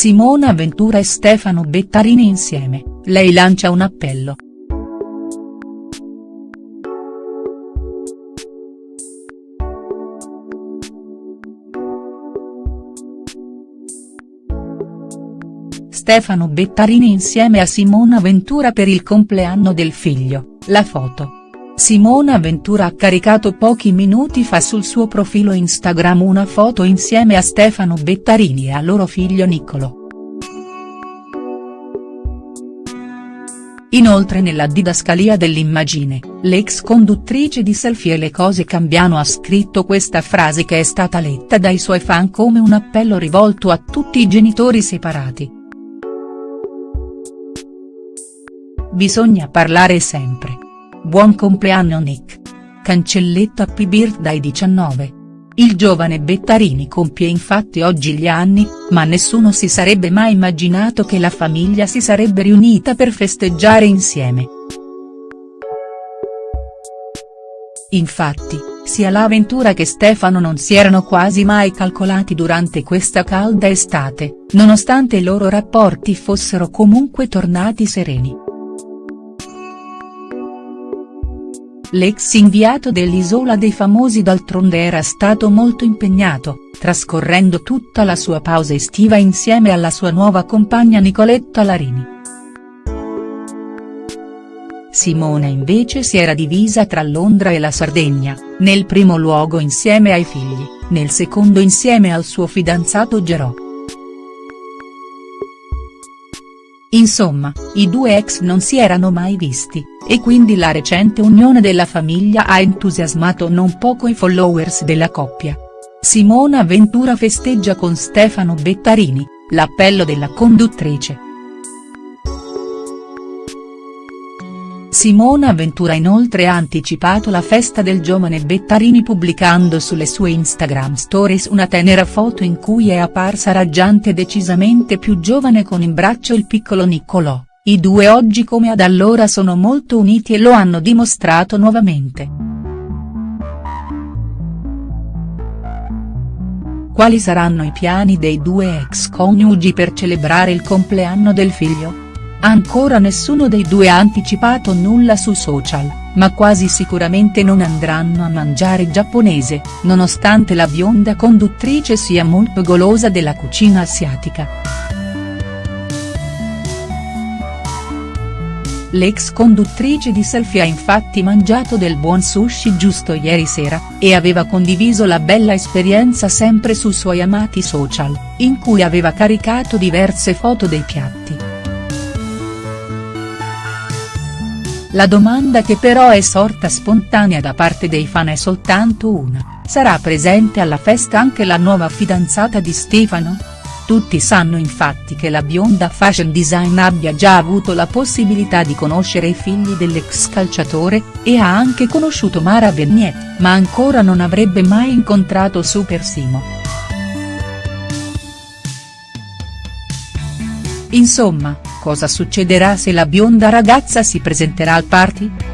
Simona Ventura e Stefano Bettarini insieme, lei lancia un appello. Stefano Bettarini insieme a Simona Ventura per il compleanno del figlio, la foto. Simona Ventura ha caricato pochi minuti fa sul suo profilo Instagram una foto insieme a Stefano Bettarini e a loro figlio Niccolo. Inoltre nella didascalia dell'immagine, l'ex conduttrice di Selfie e le cose cambiano ha scritto questa frase che è stata letta dai suoi fan come un appello rivolto a tutti i genitori separati. Bisogna parlare sempre. Buon compleanno Nick. Cancelletto Happy Birthday 19. Il giovane Bettarini compie infatti oggi gli anni, ma nessuno si sarebbe mai immaginato che la famiglia si sarebbe riunita per festeggiare insieme. Infatti, sia l'avventura che Stefano non si erano quasi mai calcolati durante questa calda estate, nonostante i loro rapporti fossero comunque tornati sereni. L'ex inviato dell'Isola dei Famosi d'altronde era stato molto impegnato, trascorrendo tutta la sua pausa estiva insieme alla sua nuova compagna Nicoletta Larini. Simona invece si era divisa tra Londra e la Sardegna, nel primo luogo insieme ai figli, nel secondo insieme al suo fidanzato Gerò. Insomma, i due ex non si erano mai visti, e quindi la recente unione della famiglia ha entusiasmato non poco i followers della coppia. Simona Ventura festeggia con Stefano Bettarini, l'appello della conduttrice. Simona Ventura inoltre ha anticipato la festa del giovane Bettarini pubblicando sulle sue Instagram stories una tenera foto in cui è apparsa raggiante decisamente più giovane con in braccio il piccolo Niccolò, i due oggi come ad allora sono molto uniti e lo hanno dimostrato nuovamente. Quali saranno i piani dei due ex coniugi per celebrare il compleanno del figlio?. Ancora nessuno dei due ha anticipato nulla su social, ma quasi sicuramente non andranno a mangiare giapponese, nonostante la bionda conduttrice sia molto golosa della cucina asiatica. L'ex conduttrice di Selfie ha infatti mangiato del buon sushi giusto ieri sera, e aveva condiviso la bella esperienza sempre sui suoi amati social, in cui aveva caricato diverse foto dei piatti. La domanda che però è sorta spontanea da parte dei fan è soltanto una, sarà presente alla festa anche la nuova fidanzata di Stefano?. Tutti sanno infatti che la bionda fashion design abbia già avuto la possibilità di conoscere i figli dell'ex calciatore, e ha anche conosciuto Mara Bernier, ma ancora non avrebbe mai incontrato Super Simo. Insomma, Cosa succederà se la bionda ragazza si presenterà al party?.